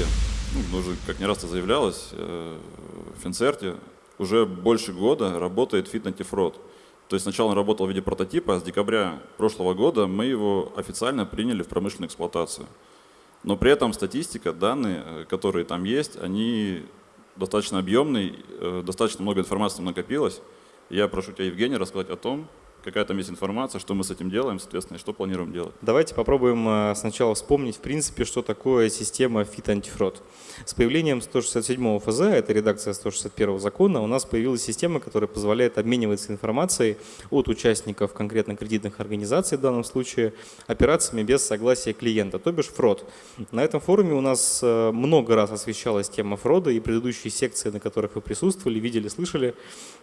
статистике, ну, уже как не раз это заявлялось, э, в Финцерте уже больше года работает фид антифрод. То есть сначала он работал в виде прототипа, а с декабря прошлого года мы его официально приняли в промышленную эксплуатацию. Но при этом статистика, данные, э, которые там есть, они достаточно объемные, э, достаточно много информации накопилось. Я прошу тебя, Евгений, рассказать о том, какая там есть информация, что мы с этим делаем, соответственно, и что планируем делать. Давайте попробуем э, сначала вспомнить, в принципе, что такое система FIT антифрод. С появлением 167 ФЗ, это редакция 161 закона, у нас появилась система, которая позволяет обмениваться информацией от участников конкретно кредитных организаций, в данном случае, операциями без согласия клиента, то бишь фрод. На этом форуме у нас э, много раз освещалась тема фрода, и предыдущие секции, на которых вы присутствовали, видели, слышали,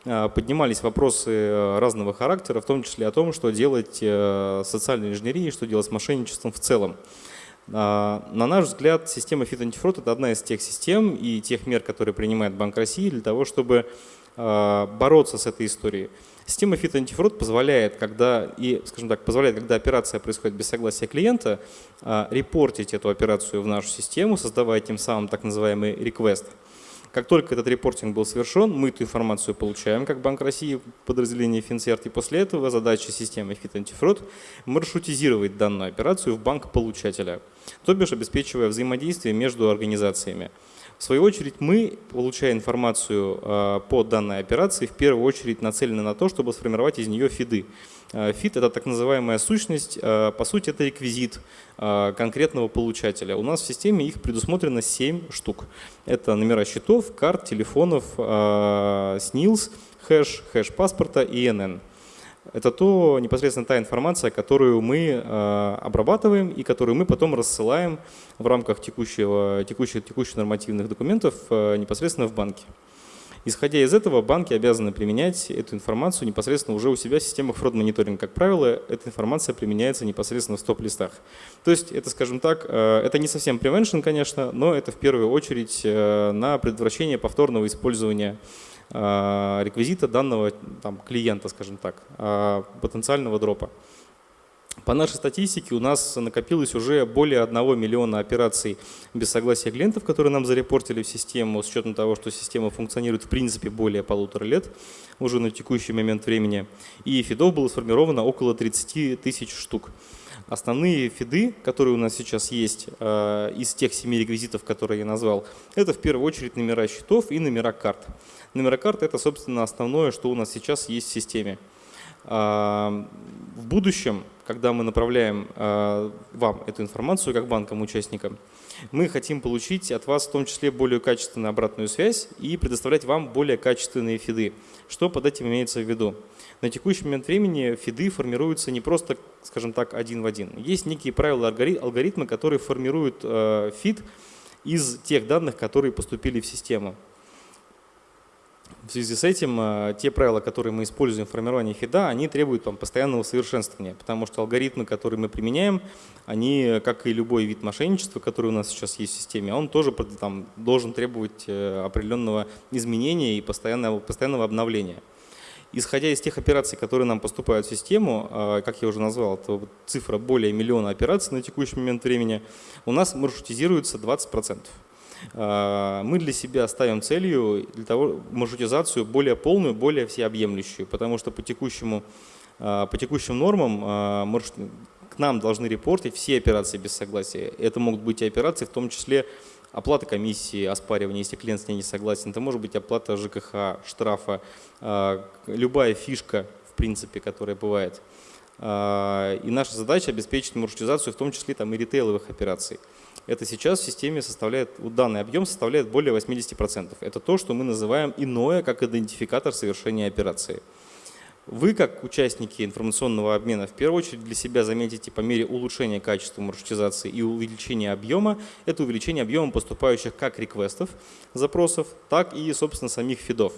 э, поднимались вопросы разного характера, том числе о том, что делать э, социальной инженерией, что делать с мошенничеством в целом. А, на наш взгляд, система Antifraud – это одна из тех систем и тех мер, которые принимает Банк России для того, чтобы а, бороться с этой историей. Система Antifraud позволяет, когда, и, скажем так, позволяет, когда операция происходит без согласия клиента, а, репортить эту операцию в нашу систему, создавая тем самым так называемый request – как только этот репортинг был совершен, мы эту информацию получаем, как Банк России, подразделение Финцерт, и после этого задача системы Antifraud маршрутизировать данную операцию в банк получателя, то бишь обеспечивая взаимодействие между организациями. В свою очередь мы, получая информацию а, по данной операции, в первую очередь нацелены на то, чтобы сформировать из нее фиды. А, фид – это так называемая сущность, а, по сути это реквизит конкретного получателя. У нас в системе их предусмотрено 7 штук. Это номера счетов, карт, телефонов, СНИЛС, хэш, хэш паспорта и ИНН это то непосредственно та информация, которую мы э, обрабатываем и которую мы потом рассылаем в рамках текущего, текущих, текущих нормативных документов э, непосредственно в банке. Исходя из этого, банки обязаны применять эту информацию непосредственно уже у себя в системах фрод-мониторинга. Как правило, эта информация применяется непосредственно в стоп-листах. То есть это, скажем так, э, это не совсем prevention, конечно, но это в первую очередь на предотвращение повторного использования реквизита данного там, клиента, скажем так, э, потенциального дропа. По нашей статистике у нас накопилось уже более 1 миллиона операций без согласия клиентов, которые нам зарепортили в систему, с учетом того, что система функционирует в принципе более полутора лет уже на текущий момент времени. И фидов было сформировано около 30 тысяч штук. Основные фиды, которые у нас сейчас есть э, из тех семи реквизитов, которые я назвал, это в первую очередь номера счетов и номера карт. Номера карт – это, собственно, основное, что у нас сейчас есть в системе. А, в будущем, когда мы направляем а, вам эту информацию как банкам-участникам, мы хотим получить от вас в том числе более качественную обратную связь и предоставлять вам более качественные фиды. Что под этим имеется в виду? На текущий момент времени фиды формируются не просто, скажем так, один в один. Есть некие правила, алгоритмы, которые формируют э, фид из тех данных, которые поступили в систему. В связи с этим э, те правила, которые мы используем в формировании фида, они требуют там, постоянного совершенствования, потому что алгоритмы, которые мы применяем, они, как и любой вид мошенничества, который у нас сейчас есть в системе, он тоже там, должен требовать э, определенного изменения и постоянного, постоянного обновления. Исходя из тех операций, которые нам поступают в систему, э, как я уже назвал, это цифра более миллиона операций на текущий момент времени, у нас маршрутизируется 20%. А, мы для себя ставим целью для того маршрутизацию более полную, более всеобъемлющую, потому что по, текущему, а, по текущим нормам а, маршрут, к нам должны репортить все операции без согласия. Это могут быть и операции, в том числе оплата комиссии, оспаривание, если клиент с ней не согласен. Это может быть оплата ЖКХ, штрафа, любая фишка, в принципе, которая бывает. И наша задача обеспечить маршрутизацию, в том числе там, и ритейловых операций это сейчас в системе составляет, данный объем составляет более 80%. Это то, что мы называем иное, как идентификатор совершения операции. Вы, как участники информационного обмена, в первую очередь для себя заметите по мере улучшения качества маршрутизации и увеличения объема, это увеличение объема поступающих как реквестов, запросов, так и, собственно, самих фидов.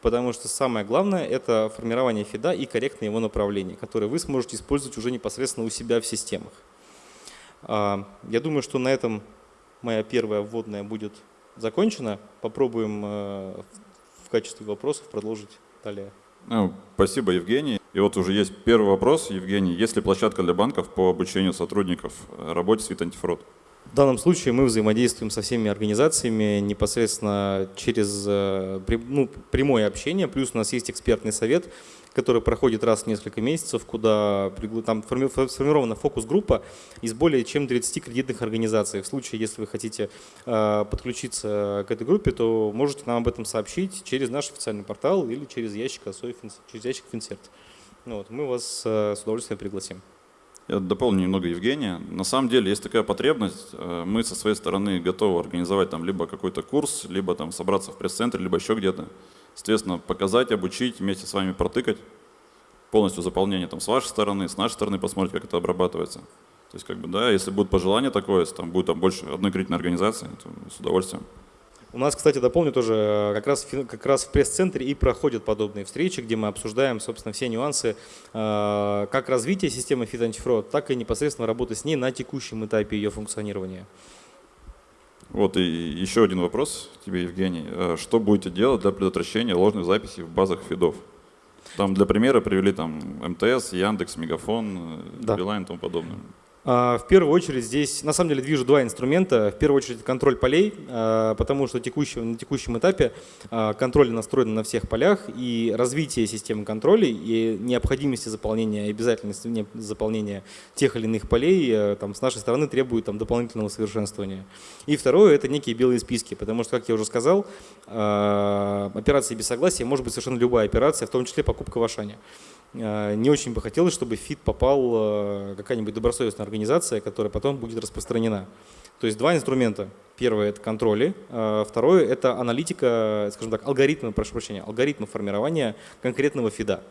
Потому что самое главное – это формирование фида и корректное его направление, которое вы сможете использовать уже непосредственно у себя в системах. А, я думаю, что на этом моя первая вводная будет закончена. Попробуем э, в качестве вопросов продолжить далее. Ну, спасибо, Евгений. И вот уже есть первый вопрос, Евгений. Есть ли площадка для банков по обучению сотрудников работе с вид антифрод? В данном случае мы взаимодействуем со всеми организациями непосредственно через э, ну, прямое общение, плюс у нас есть экспертный совет, который проходит раз в несколько месяцев, куда там сформирована фокус-группа из более чем 30 кредитных организаций. В случае, если вы хотите э, подключиться к этой группе, то можете нам об этом сообщить через наш официальный портал или через ящик, через ящик Финсерт. Вот, мы вас э, с удовольствием пригласим. Я дополню немного Евгения. На самом деле есть такая потребность. Э, мы со своей стороны готовы организовать там либо какой-то курс, либо там собраться в пресс-центре, либо еще где-то. Соответственно, показать, обучить, вместе с вами протыкать полностью заполнение там с вашей стороны, с нашей стороны посмотреть, как это обрабатывается. То есть, как бы, да, если будет пожелание такое, если там будет там больше одной кредитной организации, то с удовольствием. У нас, кстати, дополню тоже, э, как раз, как раз в пресс-центре и проходят подобные встречи, где мы обсуждаем, собственно, все нюансы э, как развития системы Antifraud, так и непосредственно работы с ней на текущем этапе ее функционирования. Вот и еще один вопрос тебе, Евгений. Э, что будете делать для предотвращения ложных записей в базах фидов? Там для примера привели там МТС, Яндекс, Мегафон, да. Билайн и тому подобное. А, в первую очередь здесь, на самом деле, движу два инструмента. В первую очередь контроль полей, а, потому что на текущем этапе а, контроль настроен на всех полях, и развитие системы контроля и необходимости заполнения, обязательности заполнения тех или иных полей э, там, с нашей стороны требует там, дополнительного совершенствования. И второе – это некие белые списки, потому что, как я уже сказал, операция без согласия может быть совершенно любая операция, в том числе покупка в Ашане. Э, не очень бы хотелось, чтобы в фит попал э, какая-нибудь добросовестная организация, которая потом будет распространена. То есть два инструмента. Первое – это контроли, а второе – это аналитика, скажем так, алгоритмы, прошу прощения, алгоритмы формирования конкретного фида,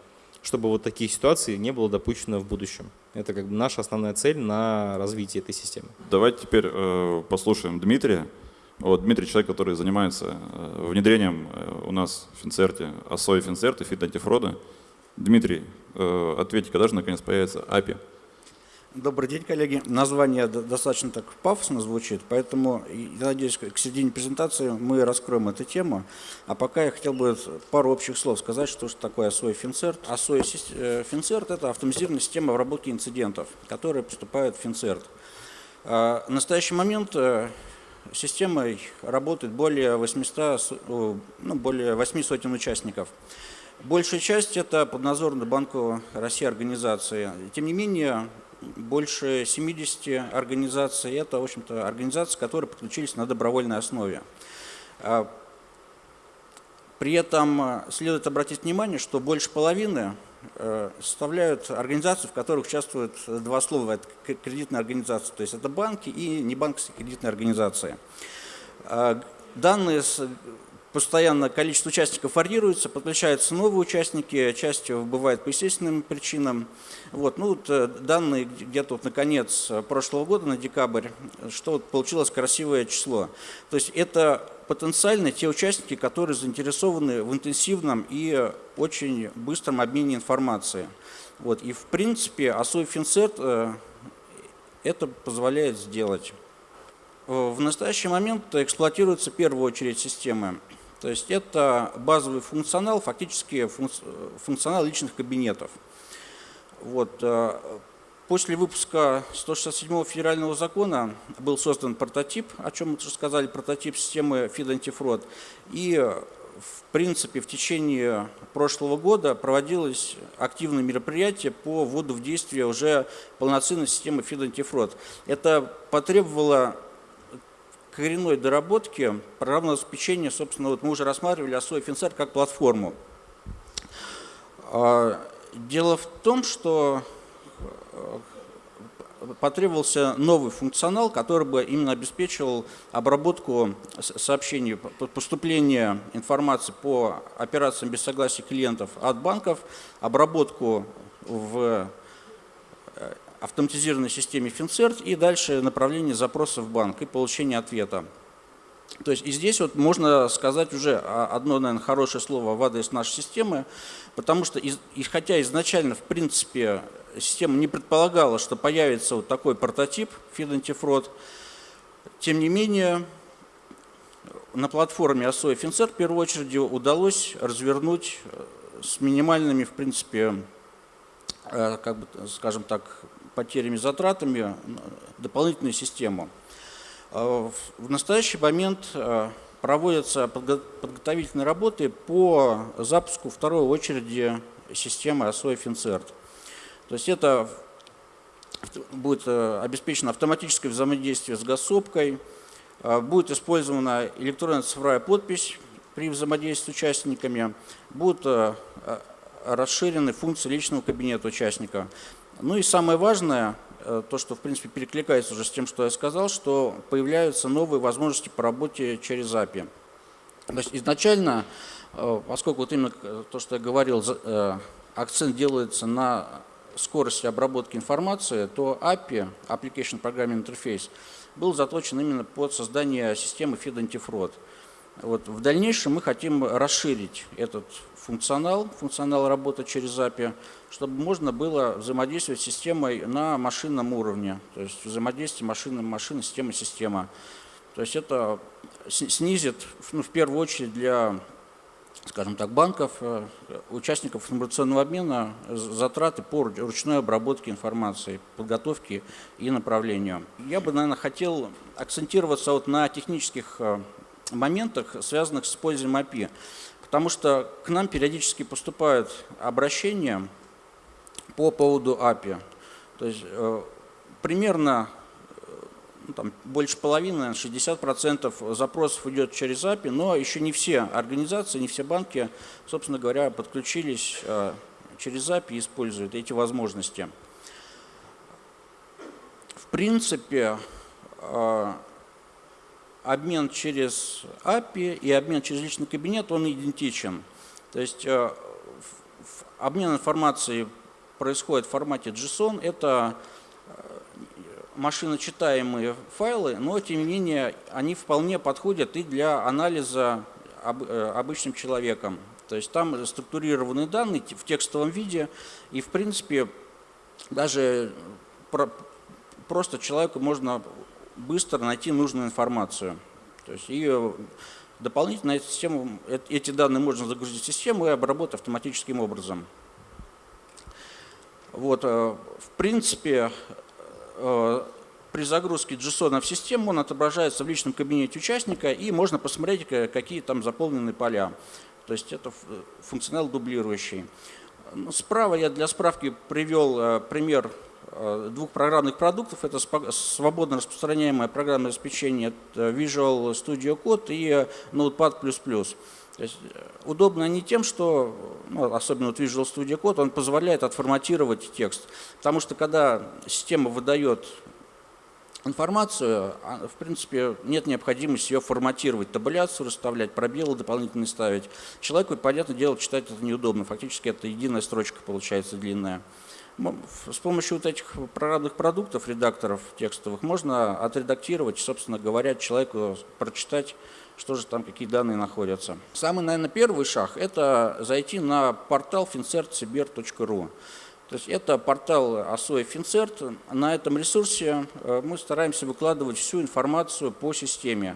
чтобы вот такие ситуации не было допущено в будущем. Это как бы наша основная цель на развитие этой системы. Давайте теперь э, послушаем Дмитрия. Вот Дмитрий человек, который занимается э, внедрением э, у нас в Финцерте, АСОИ Финцерт и фид антифрода. Дмитрий, э, ответьте, когда же наконец появится API? Добрый день, коллеги. Название достаточно так пафосно звучит, поэтому, я надеюсь, к середине презентации мы раскроем эту тему. А пока я хотел бы пару общих слов сказать, что же такое ASOI Финцерт. ASOI Финцерт – это автоматизированная система обработки инцидентов, которая поступает в Финцерт. А, в настоящий момент э, системой работает более 800, ну, более 8 сотен участников. Большая часть – это подназорные Банку России организации. Тем не менее, больше 70 организаций – это, в общем-то, организации, которые подключились на добровольной основе. А, при этом а, следует обратить внимание, что больше половины э, составляют организации, в которых участвуют два слова. Это кредитные организации, то есть это банки и небанковские кредитные организации. А, данные постоянно количество участников варьируется, подключаются новые участники, часть бывает по естественным причинам. Вот, ну, вот, э, данные где-то вот на конец прошлого года, на декабрь, что вот получилось красивое число. То есть это потенциально те участники, которые заинтересованы в интенсивном и очень быстром обмене информацией. Вот, и в принципе ОСОИ Финцерт э, это позволяет сделать. В настоящий момент эксплуатируются в первую очередь системы то есть это базовый функционал, фактически функционал личных кабинетов. Вот. Э, после выпуска 167 федерального закона был создан прототип, о чем мы уже сказали, прототип системы FID антифрод. И в принципе в течение прошлого года проводилось активное мероприятие по вводу в действие уже полноценной системы FID антифрод. Это потребовало коренной доработки программного обеспечения, собственно, вот мы уже рассматривали ASO FinSat как платформу. А, дело в том, что э, потребовался новый функционал, который бы именно обеспечивал обработку сообщений, поступление информации по операциям без согласия клиентов от банков, обработку в автоматизированной системе FinCert и дальше направление запроса в банк и получение ответа. То есть и здесь вот можно сказать уже одно, наверное, хорошее слово в адрес нашей системы, потому что, и, хотя изначально, в принципе, система не предполагала, что появится вот такой прототип FeedAntifraud, тем не менее, на платформе ASO и FinCert в первую очередь удалось развернуть с минимальными, в принципе, э, как бы, скажем так, потерями, затратами дополнительную систему. В настоящий момент проводятся подготовительные работы по запуску второй очереди системы ASOE FinCert. То есть это будет э, обеспечено автоматическое взаимодействие с госсопкой, э, будет использована электронная цифровая подпись при взаимодействии с участниками, будут э, расширены функции личного кабинета участника. Ну и самое важное, то, что в принципе перекликается уже с тем, что я сказал, что появляются новые возможности по работе через API. То есть изначально, поскольку вот именно то, что я говорил, акцент делается на скорости обработки информации, то API, Application Programming Interface, был заточен именно под создание системы Feed Antifraud. Вот. В дальнейшем мы хотим расширить этот функционал, функционал работы через API, чтобы можно было взаимодействовать с системой на машинном уровне, то есть взаимодействие машины-машины, система-система. То есть это снизит, ну, в первую очередь, для скажем так, банков, э, участников информационного обмена затраты по ручной обработке информации, подготовке и направлению. Я бы, наверное, хотел акцентироваться вот на технических э, моментах, связанных с использованием API, потому что к нам периодически поступают обращения по поводу API. То есть э, примерно ну, там, больше половины, 60% запросов идет через API, но еще не все организации, не все банки, собственно говоря, подключились э, через API и используют эти возможности. В принципе, э, обмен через API и обмен через личный кабинет, он идентичен. То есть э, обмен информацией происходит в формате JSON. Это машиночитаемые файлы, но тем не менее они вполне подходят и для анализа э, обычным человеком. То есть там структурированные данные в текстовом виде, и в принципе даже просто человеку можно быстро найти нужную информацию. То есть и дополнительно эту систему, эти данные можно загрузить в систему и обработать автоматическим образом. Вот, э, в принципе, Э, при загрузке JSON в систему он отображается в личном кабинете участника и можно посмотреть, какие там заполнены поля. То есть это функционал дублирующий. Справа я для справки привел э, пример э, двух программных продуктов. Это свободно распространяемое программное обеспечение Visual Studio Code и Notepad++. То есть удобно не тем, что, ну, особенно вот Visual Studio Code, он позволяет отформатировать текст. Потому что когда система выдает информацию, а, в принципе, нет необходимости ее форматировать, табуляцию расставлять, пробелы дополнительные ставить. Человеку, понятное дело, читать это неудобно. Фактически это единая строчка получается длинная. С помощью вот этих программных продуктов, редакторов текстовых, можно отредактировать, собственно говоря, человеку прочитать что же там, какие данные находятся. Самый, наверное, первый шаг – это зайти на портал fincertsiber.ru. То есть это портал ОСОИ Финцерт. На этом ресурсе э, мы стараемся выкладывать всю информацию по системе.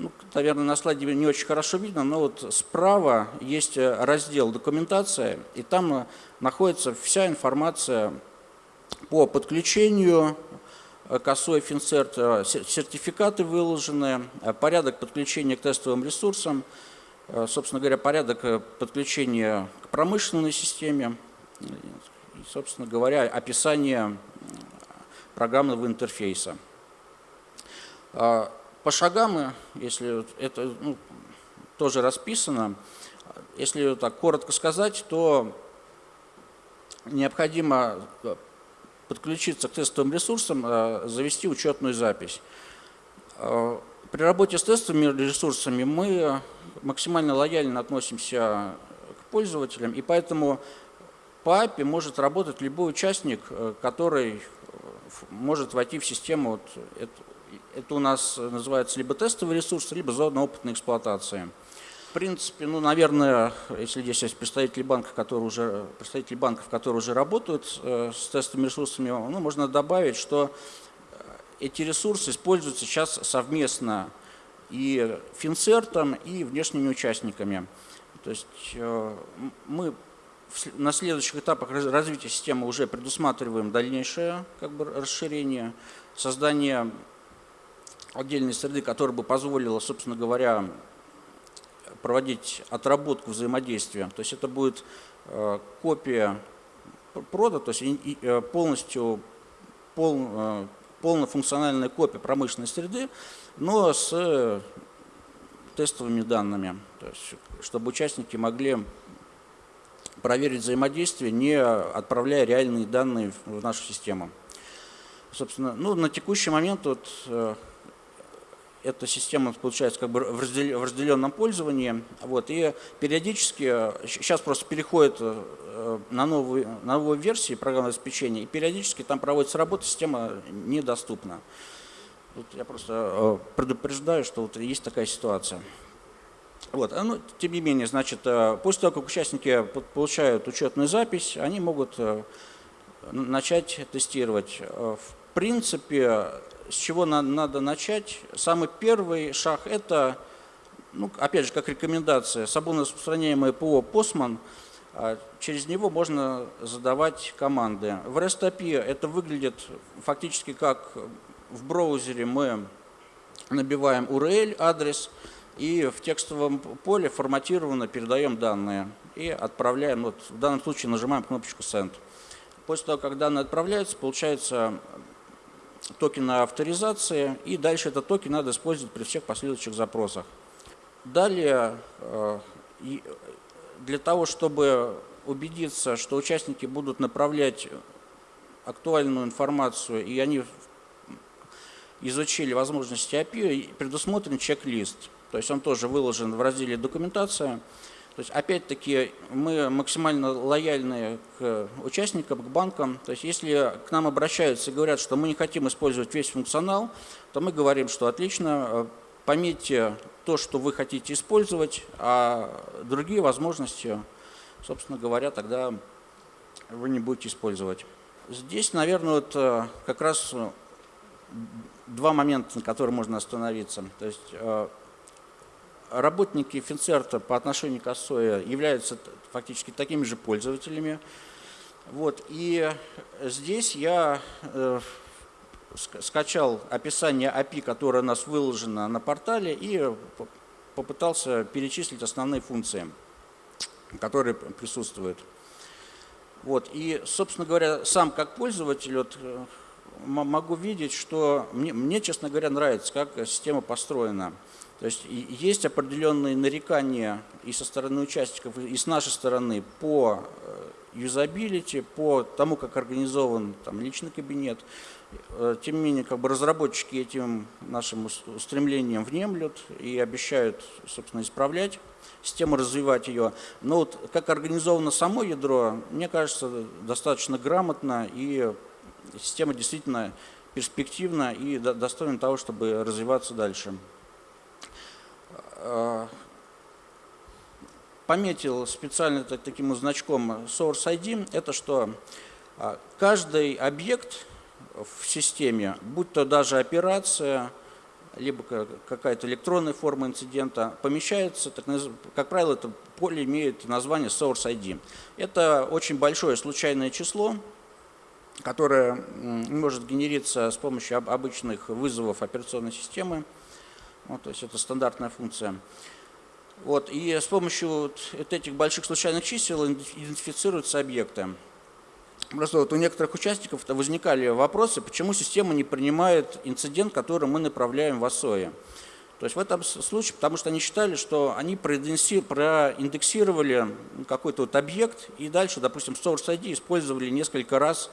Ну, наверное, на слайде не очень хорошо видно, но вот справа есть э, раздел «Документация», и там э, находится вся информация по подключению, Э, косой финцерт, сертификаты выложены, порядок подключения к тестовым ресурсам, собственно говоря, порядок подключения к промышленной системе, и, собственно говоря, описание программного интерфейса. По шагам, если это ну, тоже расписано, если так коротко сказать, то необходимо подключиться к тестовым ресурсам, э, завести учетную запись. Э, при работе с тестовыми ресурсами мы максимально лояльно относимся к пользователям, и поэтому по API может работать любой участник, э, который может войти в систему. Это, у нас называется либо тестовый ресурс, либо зона опытной эксплуатации. В принципе, ну, наверное, если здесь есть представители банков, которые уже, представители банков, которые уже работают э, с тестовыми ресурсами, ну, можно добавить, что э, эти ресурсы используются сейчас совместно и финцертом, и внешними участниками. То есть э, мы на следующих этапах развития системы уже предусматриваем дальнейшее как бы, расширение, создание отдельной среды, которая бы позволила, собственно говоря, проводить отработку взаимодействия. То есть это будет э, копия прода, то есть э, полностью пол, э, полнофункциональная копия промышленной среды, но с тестовыми данными, то есть, чтобы участники могли проверить взаимодействие, не отправляя реальные данные в нашу систему. Собственно, ну, на текущий момент вот, эта система получается как бы в, разделенном пользовании. Вот, и периодически, сейчас просто переходит э, на новую, на новую версию программного обеспечения, и периодически там проводится работа, система недоступна. Тут я просто э, предупреждаю, что вот есть такая ситуация. Вот, а, ну, тем не менее, значит, э, после того, как участники получают учетную запись, они могут начать тестировать. В принципе, с чего надо начать? Самый первый шаг – это, ну, опять же, как рекомендация, свободно ПО «Постман», а через него можно задавать команды. В REST API это выглядит фактически как в браузере мы набиваем URL, адрес, и в текстовом поле форматированно передаем данные и отправляем, вот в данном случае нажимаем кнопочку Send. После того, как данные отправляются, получается токена авторизации, и дальше этот токен надо использовать при всех последующих запросах. Далее, э, для того, чтобы убедиться, что участники будут направлять актуальную информацию, и они изучили возможности API, предусмотрен чек-лист. То есть он тоже выложен в разделе «Документация». То есть, опять-таки, мы максимально лояльны к участникам, к банкам. То есть, если к нам обращаются и говорят, что мы не хотим использовать весь функционал, то мы говорим, что отлично, э, пометьте то, что вы хотите использовать, а другие возможности, собственно говоря, тогда вы не будете использовать. Здесь, наверное, вот э, как раз два момента, на которые можно остановиться. То есть э, работники Финцерта по отношению к ОСОЯ являются фактически такими же пользователями. Вот, и здесь я э, скачал описание API, которое у нас выложено на портале, и попытался перечислить основные функции, которые присутствуют. Вот, и, собственно говоря, сам как пользователь вот, э, могу видеть, что мне, мне, честно говоря, нравится, как система построена. То есть есть определенные нарекания и со стороны участников, и с нашей стороны по э, юзабилити, по тому, как организован там, личный кабинет. Э, тем не менее, как бы разработчики этим нашим устремлением внемлют и обещают, собственно, исправлять систему, развивать ее. Но вот как организовано само ядро, мне кажется, достаточно грамотно, и система действительно перспективна и достойна того, чтобы развиваться дальше. Э, пометил специально таким значком Source ID, это что э, каждый объект в системе, будь то даже операция, либо какая-то электронная форма инцидента, помещается, так, как правило, это поле имеет название Source ID. Это очень большое случайное число, которое может генериться с помощью обычных вызовов операционной системы. Вот, то есть это стандартная функция. Вот, и с помощью вот, этих больших случайных чисел идентифицируются объекты. Просто вот у некоторых участников возникали вопросы, почему система не принимает инцидент, который мы направляем в ОСОИ. То есть в этом случае, потому что они считали, что они проиндексировали какой-то вот объект и дальше, допустим, Source ID использовали несколько раз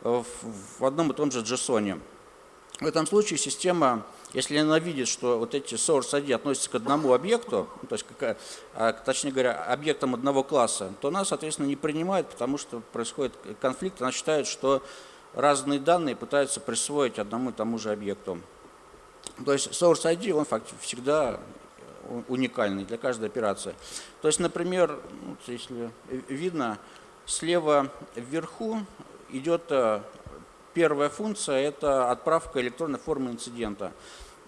в одном и том же JSON. В этом случае система если она видит, что вот эти source ID относятся к одному объекту, ну, то есть, а, точнее говоря, объектам одного класса, то она, соответственно, не принимает, потому что происходит конфликт, она считает, что разные данные пытаются присвоить одному и тому же объекту. То есть source ID, он всегда уникальный для каждой операции. То есть, например, вот если видно, слева вверху идет э, Первая функция – это отправка электронной формы инцидента.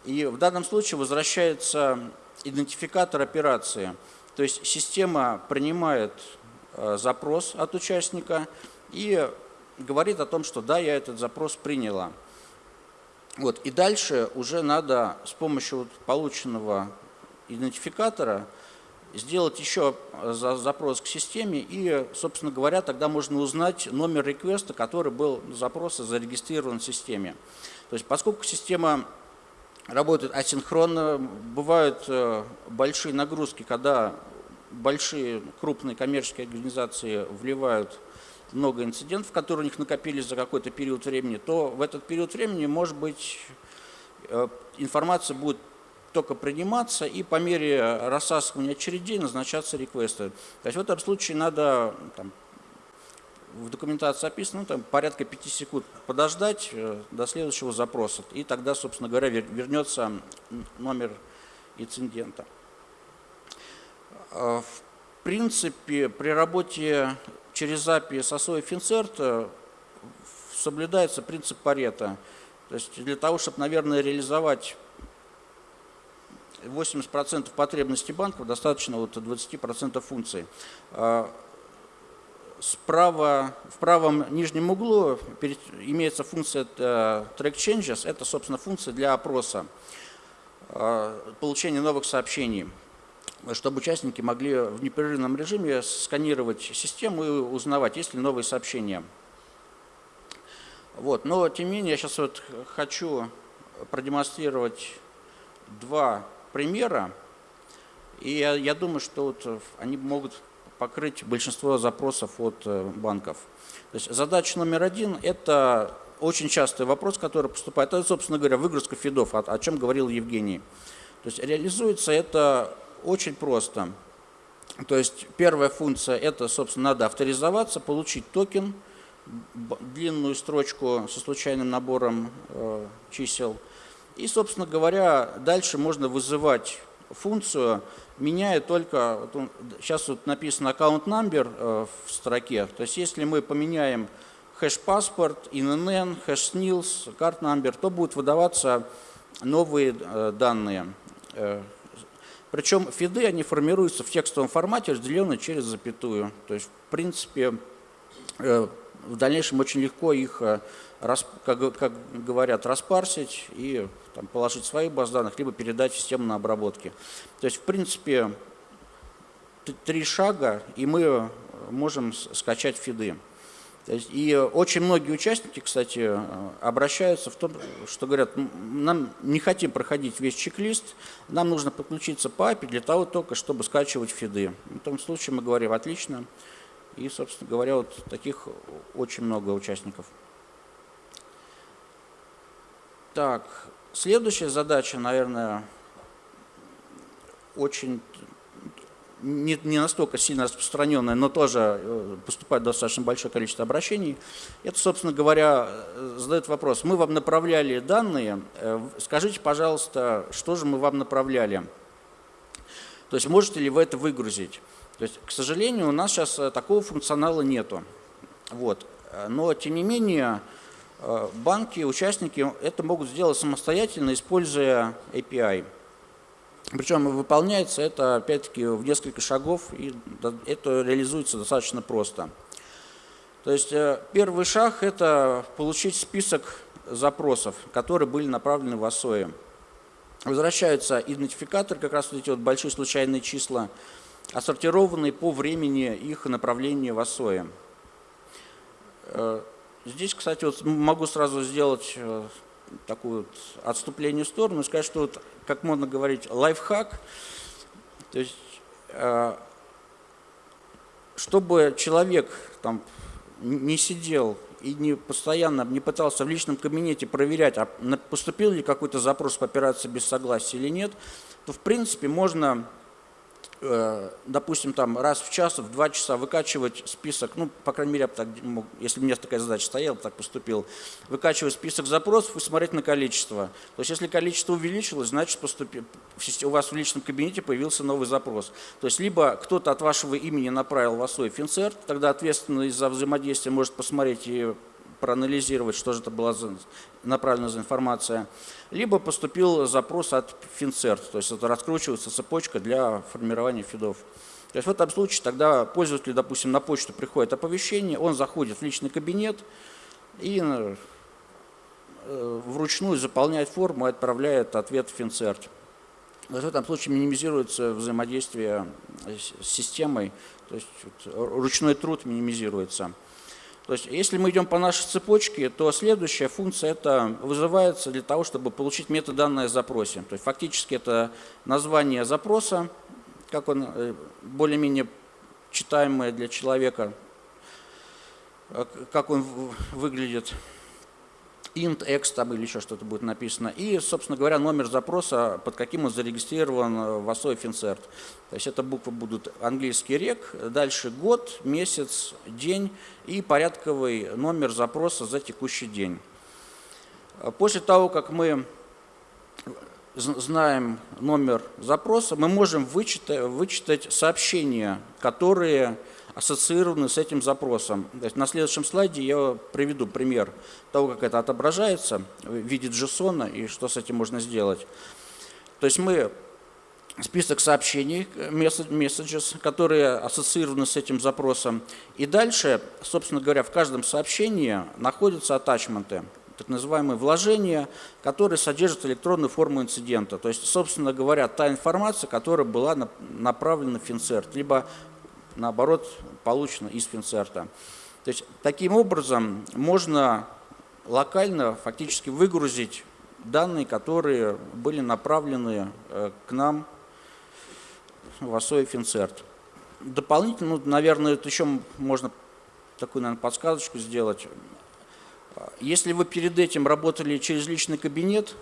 И в данном случае возвращается идентификатор операции. То есть система принимает э, запрос от участника и говорит о том, что да, я этот запрос приняла. Вот, и дальше уже надо с помощью вот полученного идентификатора сделать еще запрос к системе и, собственно говоря, тогда можно узнать номер реквеста, который был запроса зарегистрирован в системе. То есть поскольку система работает асинхронно, бывают э, большие нагрузки, когда большие крупные коммерческие организации вливают много инцидентов, которые у них накопились за какой-то период времени, то в этот период времени, может быть, э, информация будет только приниматься и по мере рассасывания очередей назначаться реквесты. То есть в этом случае надо, там, в документации описано, ну, там, порядка 5 секунд подождать э, до следующего запроса. И тогда, собственно говоря, вернется номер инцидента. Э, в принципе, при работе через API с ASO и FinCert соблюдается принцип Парета. То есть для того, чтобы, наверное, реализовать 80% потребностей банков, достаточно вот 20% функций. Э, справа, в правом нижнем углу имеется функция э, Track Changes. Это, собственно, функция для опроса, получения новых сообщений чтобы участники могли в непрерывном режиме сканировать систему и узнавать, есть ли новые сообщения. Вот. Но, тем не менее, я сейчас вот хочу продемонстрировать два примера, и я, я думаю, что вот они могут покрыть большинство запросов от э, банков. То есть задача номер один – это очень частый вопрос, который поступает. Это, собственно говоря, выгрузка фидов, о, о чем говорил Евгений. То есть реализуется это очень просто. То есть первая функция – это, собственно, надо авторизоваться, получить токен, длинную строчку со случайным набором э, чисел. И, собственно говоря, дальше можно вызывать функцию, меняя только, вот он, сейчас вот написано account number э, в строке, то есть если мы поменяем hash passport, INN, hash SNILS, card number, то будут выдаваться новые э, данные. Э, причем фиды, они формируются в текстовом формате, разделенные через запятую. То есть, в принципе, в дальнейшем очень легко их, как говорят, распарсить и там, положить свои баз данных, либо передать систему на обработке. То есть, в принципе, три шага, и мы можем скачать фиды. И очень многие участники, кстати, обращаются в том, что говорят, нам не хотим проходить весь чек-лист, нам нужно подключиться по API для того только, чтобы скачивать фиды. В том случае мы говорим, отлично. И, собственно говоря, вот таких очень много участников. Так, следующая задача, наверное, очень не, не настолько сильно распространенная, но тоже э, поступает достаточно большое количество обращений. Это, собственно говоря, э, задает вопрос. Мы вам направляли данные, э, скажите, пожалуйста, что же мы вам направляли? То есть можете ли вы это выгрузить? То есть, к сожалению, у нас сейчас такого функционала нету. Вот. Но, тем не менее, банки, участники это могут сделать самостоятельно, используя API. Причем выполняется это, опять-таки, в несколько шагов, и это реализуется достаточно просто. То есть э, первый шаг – это получить список запросов, которые были направлены в ОСОИ. Возвращаются идентификаторы, как раз вот эти вот большие случайные числа, отсортированные по времени их направления в ОСОИ. Здесь, кстати, вот могу сразу сделать э, такое вот отступление в сторону и сказать, что, вот, как можно говорить, лайфхак, то есть, э, чтобы человек там не сидел и не постоянно не пытался в личном кабинете проверять, а поступил ли какой-то запрос по операции без согласия или нет, то в принципе можно допустим, там раз в час, в два часа выкачивать список, ну, по крайней мере, я так, если у меня такая задача стояла, так поступил, выкачивать список запросов и смотреть на количество. То есть, если количество увеличилось, значит, поступи, у вас в личном кабинете появился новый запрос. То есть, либо кто-то от вашего имени направил в свой финцерт, тогда ответственный за взаимодействие может посмотреть и проанализировать, что же это была за, направлена за информация, либо поступил запрос от Финцерт, то есть это раскручивается цепочка для формирования фидов. То есть в этом случае тогда пользователь, допустим, на почту приходит оповещение, он заходит в личный кабинет и э, вручную заполняет форму и отправляет ответ в Финцерт. В этом случае минимизируется взаимодействие с системой, то есть ручной труд минимизируется. То есть если мы идем по нашей цепочке, то следующая функция это вызывается для того, чтобы получить метаданное запросе. То есть фактически это название запроса, как он э, более-менее читаемое для человека, э, как он выглядит, int, x там или еще что-то будет написано, и, собственно говоря, номер запроса, под каким он зарегистрирован в ASO FinCert. То есть это буквы будут английский рек, дальше год, месяц, день и порядковый номер запроса за текущий день. После того, как мы знаем номер запроса, мы можем вычитать, вычитать сообщения, которые ассоциированы с этим запросом. То есть на следующем слайде я приведу пример того, как это отображается в виде JSON и что с этим можно сделать. То есть мы список сообщений, messages, которые ассоциированы с этим запросом. И дальше, собственно говоря, в каждом сообщении находятся атачменты, так называемые вложения, которые содержат электронную форму инцидента. То есть, собственно говоря, та информация, которая была направлена в Финцерт, либо наоборот, получено из Финцерта. То есть таким образом можно локально фактически выгрузить данные, которые были направлены э, к нам в ОСО и Финцерт. Дополнительно, ну, наверное, это еще можно такую, наверное, подсказочку сделать. Если вы перед этим работали через личный кабинет,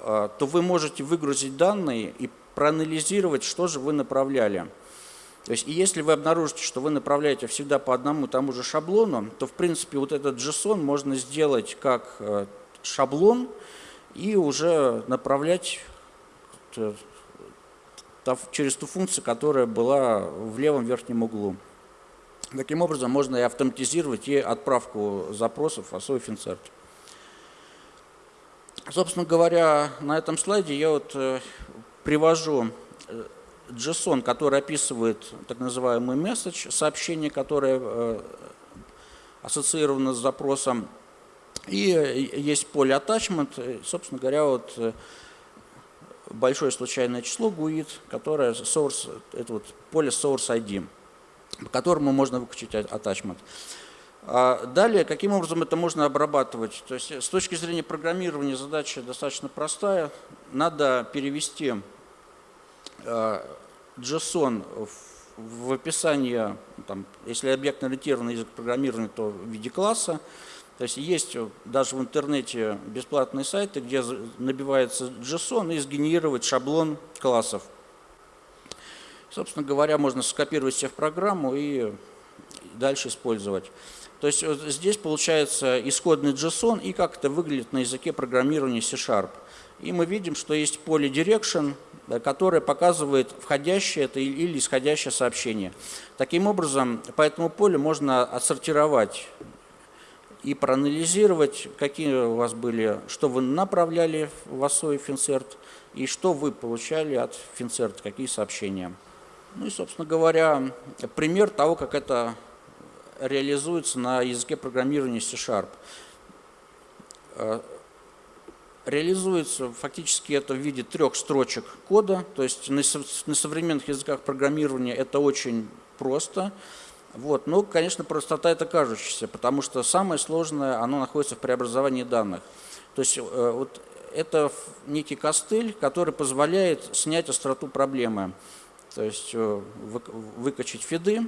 э, то вы можете выгрузить данные и проанализировать, что же вы направляли. То есть, и если вы обнаружите, что вы направляете всегда по одному тому же шаблону, то, в принципе, вот этот JSON можно сделать как э, шаблон и уже направлять э, через ту функцию, которая была в левом верхнем углу. Таким образом, можно и автоматизировать и отправку запросов в ASO Insert. Собственно говоря, на этом слайде я вот э, привожу JSON, который описывает так называемый message, сообщение, которое э, ассоциировано с запросом. И есть поле attachment, собственно говоря, вот э, большое случайное число GUID, которое source, это вот поле source ID, по которому можно выключить attachment. А далее, каким образом это можно обрабатывать? То есть с точки зрения программирования задача достаточно простая. Надо перевести JSON в описании, там, если объектно-ориентированный язык программирования, то в виде класса. То есть есть даже в интернете бесплатные сайты, где набивается JSON и сгенерировать шаблон классов. Собственно говоря, можно скопировать себе в программу и дальше использовать. То есть вот здесь получается исходный JSON и как это выглядит на языке программирования C-Sharp. И мы видим, что есть поле direction, которое показывает входящее это или исходящее сообщение. Таким образом, по этому полю можно отсортировать и проанализировать, какие у вас были, что вы направляли в ОСО и Финцерт, и что вы получали от Финцерт, какие сообщения. Ну и, собственно говоря, пример того, как это реализуется на языке программирования C-Sharp реализуется фактически это в виде трех строчек кода, то есть на, на современных языках программирования это очень просто. Вот. Но, конечно, простота это кажущаяся, потому что самое сложное, оно находится в преобразовании данных. То есть э, вот это некий костыль, который позволяет снять остроту проблемы. То есть э, выкачать фиды,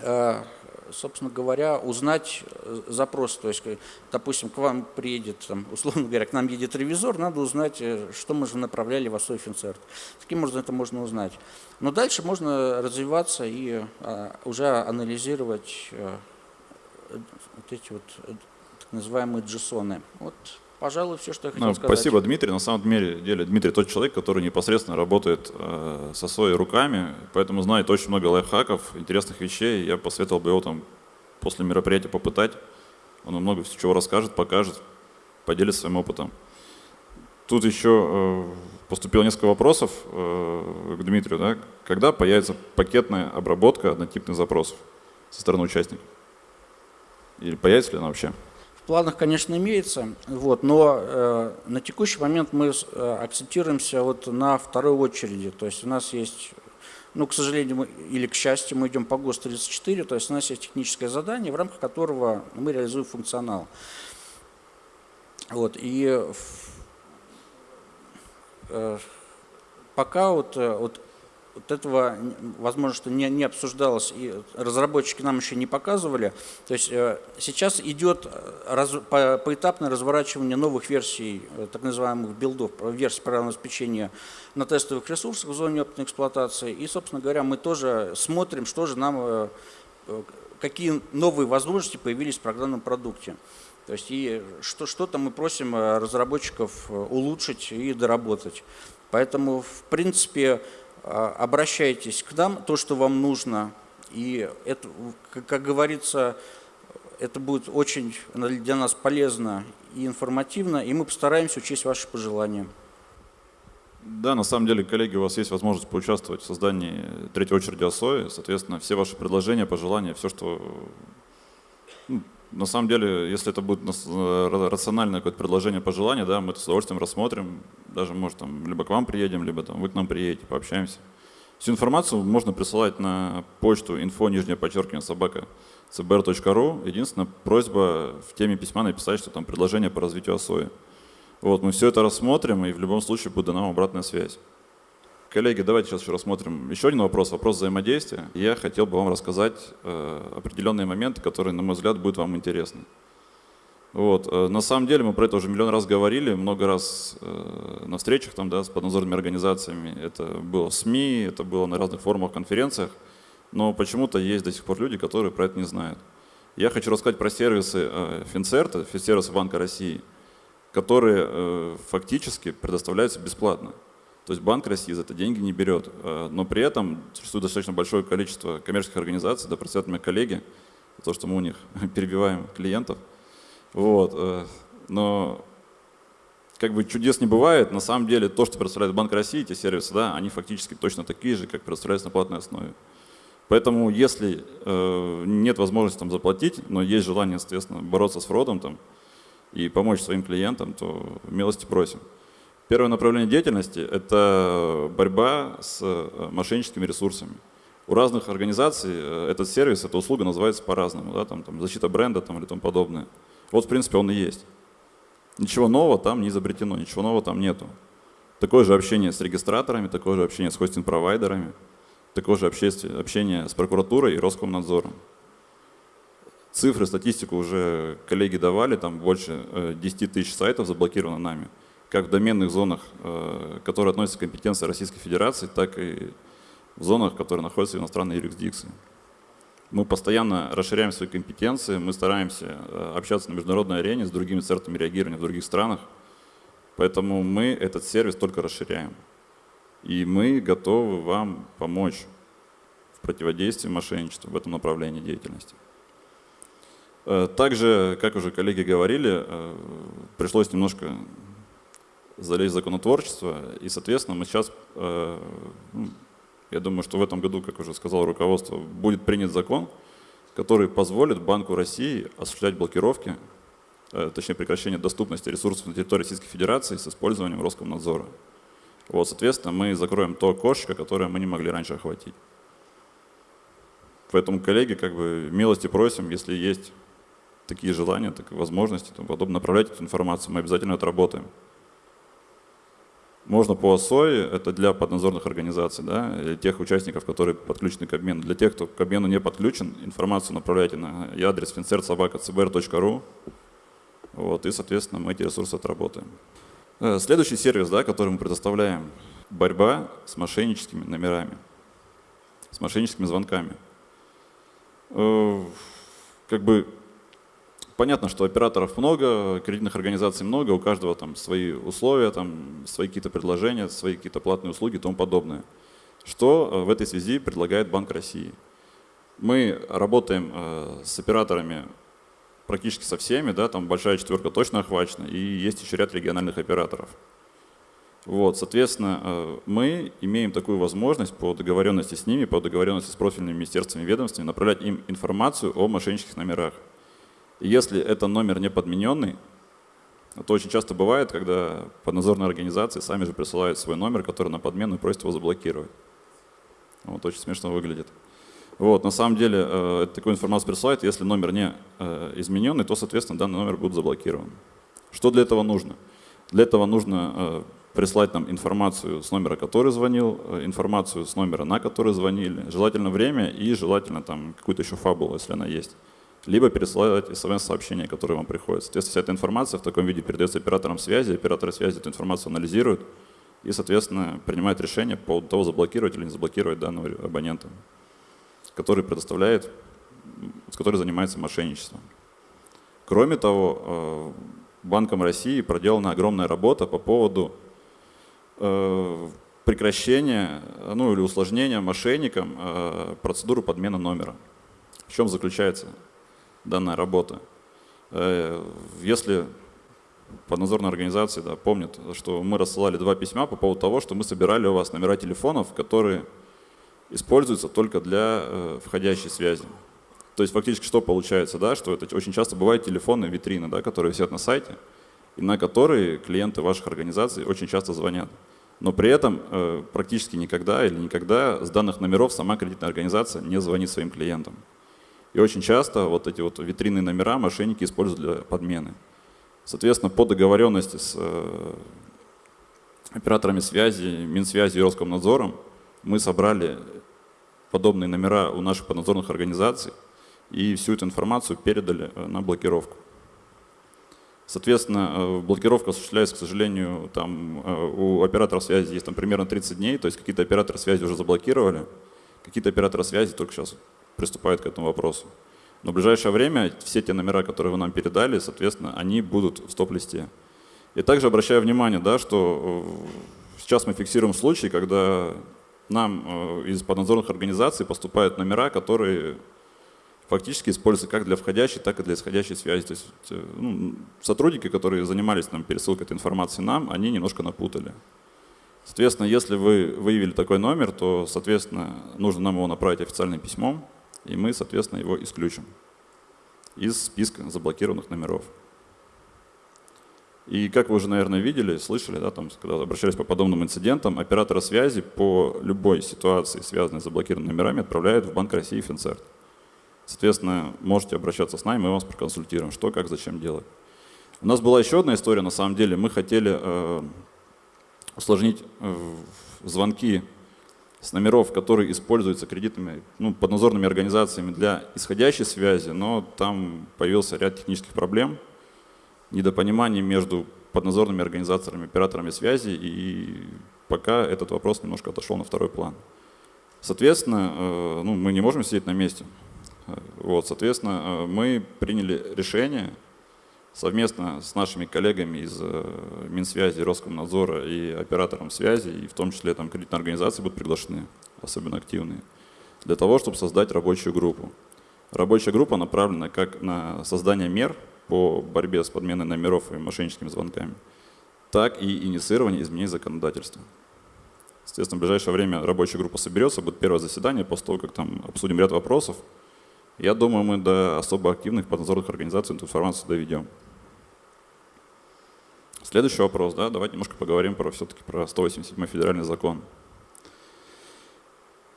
э, собственно говоря, узнать э, запрос. То есть, допустим, к вам приедет, там, условно говоря, к нам едет ревизор, надо узнать, э, что мы же направляли в ОСО Финцерт. Таким образом это можно узнать. Но дальше можно развиваться и уже анализировать вот эти вот так называемые джессоны. Вот Пожалуй, все, что я хотел ну, сказать. Спасибо, Дмитрий. На самом деле, Дмитрий тот человек, который непосредственно работает э, со своими руками, поэтому знает очень много лайфхаков, интересных вещей. Я посоветовал бы его там после мероприятия попытать. Он много чего расскажет, покажет, поделится своим опытом. Тут еще э, поступило несколько вопросов э, к Дмитрию. Да? Когда появится пакетная обработка однотипных запросов со стороны участников? Или появится ли она вообще? Планах, конечно, имеется, вот, но э, на текущий момент мы э, акцентируемся вот на второй очереди. То есть у нас есть, ну, к сожалению, мы, или к счастью, мы идем по ГОСТ-34, то есть у нас есть техническое задание, в рамках которого мы реализуем функционал. Вот, и э, пока вот, э, вот вот этого, возможно, что не, не обсуждалось, и разработчики нам еще не показывали. То есть э, сейчас идет э, раз, по, поэтапное разворачивание новых версий, э, так называемых билдов, версий программного обеспечения на тестовых ресурсах в зоне опытной эксплуатации. И, собственно говоря, мы тоже смотрим, что же нам, какие новые возможности появились в программном продукте. То есть и что, что-то мы просим разработчиков улучшить и доработать. Поэтому, в принципе, обращайтесь к нам, то, что вам нужно. И это, как говорится, это будет очень для нас полезно и информативно, и мы постараемся учесть ваши пожелания. Да, на самом деле, коллеги, у вас есть возможность поучаствовать в создании третьей очереди ОСОИ. Соответственно, все ваши предложения, пожелания, все, что ну, на самом деле, если это будет э, рациональное какое-то предложение, пожелание, да, мы это с удовольствием рассмотрим. Даже, может, там, либо к вам приедем, либо там, вы к нам приедете, пообщаемся. Всю информацию можно присылать на почту info нижнее подчеркивание собака cbr.ru. Единственная просьба в теме письма написать, что там предложение по развитию ОСОИ. Вот, мы все это рассмотрим, и в любом случае будет вам обратная связь. Коллеги, давайте сейчас еще рассмотрим еще один вопрос, вопрос взаимодействия. Я хотел бы вам рассказать э, определенные моменты, которые, на мой взгляд, будут вам интересны. Вот. Э, на самом деле мы про это уже миллион раз говорили, много раз э, на встречах там, да, с поднадзорными организациями. Это было в СМИ, это было на разных форумах, конференциях. Но почему-то есть до сих пор люди, которые про это не знают. Я хочу рассказать про сервисы Финцерта, сервисы Банка России, которые фактически предоставляются бесплатно. То есть Банк России за это деньги не берет, э, но при этом существует достаточно большое количество коммерческих организаций, да простят меня коллеги, за то, что мы у них перебиваем клиентов. Вот. Э, но как бы чудес не бывает, на самом деле то, что предоставляет Банк России, эти сервисы, да, они фактически точно такие же, как предоставляются на платной основе. Поэтому если э, нет возможности там заплатить, но есть желание, соответственно, бороться с фродом там, и помочь своим клиентам, то милости просим. Первое направление деятельности – это борьба с э, мошенническими ресурсами. У разных организаций э, этот сервис, эта услуга называется по-разному, да, там, там, защита бренда там, или тому подобное. Вот, в принципе, он и есть. Ничего нового там не изобретено, ничего нового там нету. Такое же общение с регистраторами, такое же общение с хостинг-провайдерами, такое же общение, с прокуратурой и Роскомнадзором. Цифры, статистику уже коллеги давали, там больше 10 э, тысяч сайтов заблокировано нами – как в доменных зонах, э, которые относятся к компетенции Российской Федерации, так и в зонах, которые находятся в иностранной юрисдикции. Мы постоянно расширяем свои компетенции, мы стараемся э, общаться на международной арене с другими центрами реагирования в других странах, поэтому мы этот сервис только расширяем. И мы готовы вам помочь в противодействии мошенничеству в этом направлении деятельности. Э, также, как уже коллеги говорили, пришлось немножко залезть в законотворчество. И, соответственно, мы сейчас, э, ну, я думаю, что в этом году, как уже сказал руководство, будет принят закон, который позволит Банку России осуществлять блокировки, э, точнее прекращение доступности ресурсов на территории Российской Федерации с использованием Роскомнадзора. Вот, соответственно, мы закроем то окошко, которое мы не могли раньше охватить. Поэтому, коллеги, как бы милости просим, если есть такие желания, так возможности, то подобно направлять эту информацию, мы обязательно отработаем. Можно по ОСОИ, это для поднадзорных организаций, да, или тех участников, которые подключены к обмену. Для тех, кто к обмену не подключен, информацию направляйте на адрес fincertsobaka.cbr.ru, вот, и, соответственно, мы эти ресурсы отработаем. Э, следующий сервис, да, который мы предоставляем, борьба с мошенническими номерами, с мошенническими звонками. Э, как бы Понятно, что операторов много, кредитных организаций много, у каждого там свои условия, там, свои какие-то предложения, свои какие-то платные услуги и тому подобное. Что э, в этой связи предлагает Банк России? Мы работаем э, с операторами практически со всеми, да, там большая четверка точно охвачена, и есть еще ряд региональных операторов. Вот, соответственно, э, мы имеем такую возможность по договоренности с ними, по договоренности с профильными министерствами и ведомствами направлять им информацию о мошеннических номерах. Если это номер не подмененный, это очень часто бывает, когда поднадзорные организации сами же присылают свой номер, который на подмену и просят его заблокировать. Вот очень смешно выглядит. Вот, на самом деле, э, такую информацию присылают, если номер не э, измененный, то, соответственно, данный номер будет заблокирован. Что для этого нужно? Для этого нужно э, прислать нам информацию с номера, который звонил, э, информацию с номера, на который звонили, желательно время и желательно там какую-то еще фабулу, если она есть либо пересылать смс-сообщения, которые вам приходят. Соответственно, вся эта информация в таком виде передается операторам связи, операторы связи эту информацию анализируют и, соответственно, принимают решение по поводу того, заблокировать или не заблокировать данного абонента, который предоставляет, с который занимается мошенничеством. Кроме того, э, Банком России проделана огромная работа по поводу э, прекращения ну, или усложнения мошенникам э, процедуры подмены номера. В чем заключается данная работа. Э, если поднадзорные организации да, помнят, что мы рассылали два письма по поводу того, что мы собирали у вас номера телефонов, которые используются только для э, входящей связи. То есть фактически что получается, да, что это очень часто бывают телефоны, витрины, да, которые висят на сайте, и на которые клиенты ваших организаций очень часто звонят. Но при этом э, практически никогда или никогда с данных номеров сама кредитная организация не звонит своим клиентам. И очень часто вот эти вот витринные номера мошенники используют для подмены. Соответственно, по договоренности с э, операторами связи, Минсвязи и Роскомнадзором мы собрали подобные номера у наших поднадзорных организаций и всю эту информацию передали э, на блокировку. Соответственно, э, блокировка осуществляется, к сожалению, там у операторов связи есть там примерно 30 дней, то есть какие-то операторы связи уже заблокировали, какие-то операторы связи только сейчас приступают к этому вопросу. Но в ближайшее время все те номера, которые вы нам передали, соответственно, они будут в стоп-листе. И также обращаю внимание, да, что э, сейчас мы фиксируем случаи, когда нам э, из поднадзорных организаций поступают номера, которые фактически используются как для входящей, так и для исходящей связи. То есть э, ну, сотрудники, которые занимались нам пересылкой этой информации нам, они немножко напутали. Соответственно, если вы выявили такой номер, то, соответственно, нужно нам его направить официальным письмом, и мы, соответственно, его исключим из списка заблокированных номеров. И как вы уже, наверное, видели, слышали, да, там, когда обращались по подобным инцидентам, операторы связи по любой ситуации, связанной с заблокированными номерами, отправляют в Банк России Финцерт. Соответственно, можете обращаться с нами, мы вас проконсультируем, что, как, зачем делать. У нас была еще одна история, на самом деле, мы хотели э, усложнить э, звонки с номеров, которые используются кредитными, ну, поднадзорными организациями для исходящей связи, но там появился ряд технических проблем, недопониманий между поднадзорными организациями, операторами связи, и пока этот вопрос немножко отошел на второй план. Соответственно, э, ну, мы не можем сидеть на месте. Вот, соответственно, э, мы приняли решение совместно с нашими коллегами из э, Минсвязи, Роскомнадзора и оператором связи, и в том числе там кредитные организации будут приглашены, особенно активные, для того, чтобы создать рабочую группу. Рабочая группа направлена как на создание мер по борьбе с подменой номеров и мошенническими звонками, так и инициирование изменений законодательства. Естественно, в ближайшее время рабочая группа соберется, будет первое заседание, после того, как там обсудим ряд вопросов. Я думаю, мы до особо активных поднадзорных организаций эту информацию доведем. Следующий вопрос, да, давайте немножко поговорим про все-таки про 187 федеральный закон.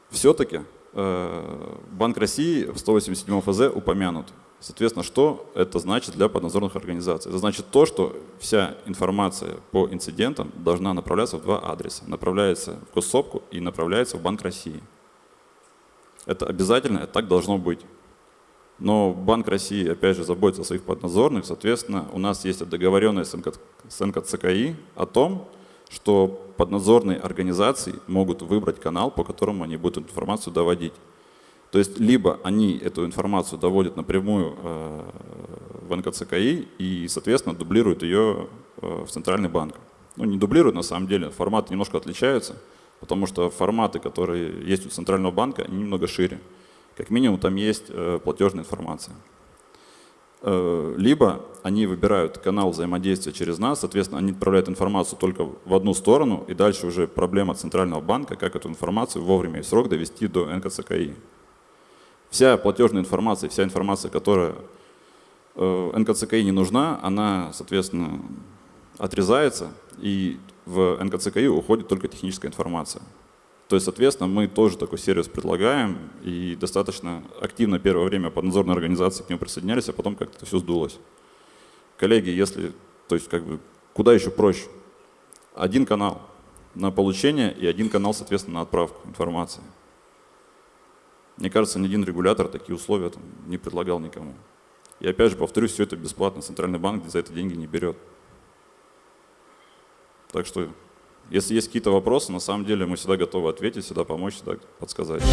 Все-таки э, Банк России в 187 ФЗ упомянут. Соответственно, что это значит для поднадзорных организаций? Это значит то, что вся информация по инцидентам должна направляться в два адреса. Направляется в госсопку и направляется в Банк России. Это обязательно, это так должно быть. Но Банк России, опять же, заботится о своих поднадзорных. Соответственно, у нас есть договоренность с НКЦКИ о том, что поднадзорные организации могут выбрать канал, по которому они будут информацию доводить. То есть либо они эту информацию доводят напрямую э, в НКЦКИ и, соответственно, дублируют ее э, в Центральный банк. Ну, не дублируют на самом деле, форматы немножко отличаются, потому что форматы, которые есть у Центрального банка, они немного шире как минимум там есть э, платежная информация. Э, либо они выбирают канал взаимодействия через нас, соответственно, они отправляют информацию только в одну сторону, и дальше уже проблема Центрального банка, как эту информацию вовремя и в срок довести до НКЦКИ. Вся платежная информация, вся информация, которая э, НКЦКИ не нужна, она, соответственно, отрезается, и в НКЦКИ уходит только техническая информация. То есть, соответственно, мы тоже такой сервис предлагаем, и достаточно активно первое время поднадзорные организации к нему присоединялись, а потом как-то все сдулось. Коллеги, если, то есть, как бы, куда еще проще? Один канал на получение и один канал, соответственно, на отправку информации. Мне кажется, ни один регулятор такие условия там, не предлагал никому. И опять же, повторюсь, все это бесплатно. Центральный банк за это деньги не берет. Так что, если есть какие-то вопросы, на самом деле мы всегда готовы ответить, всегда помочь, всегда подсказать.